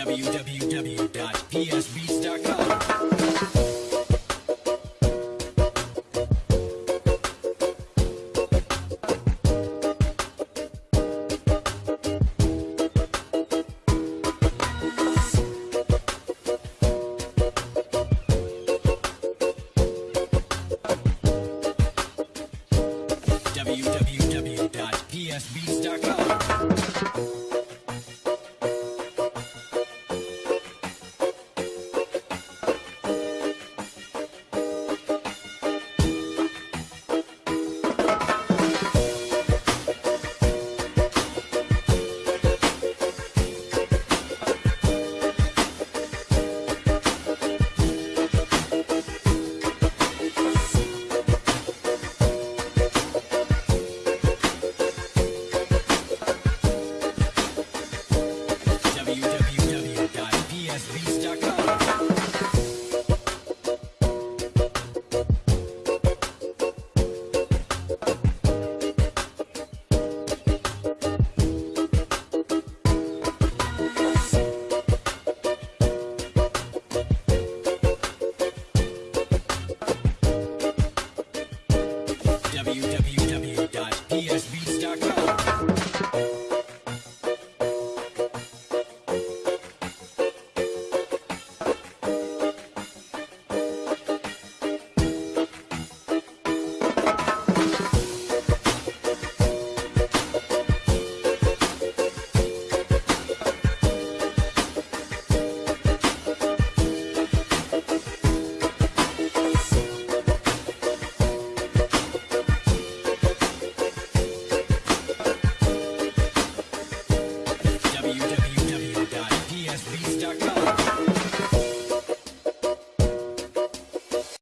www.psbeats.com.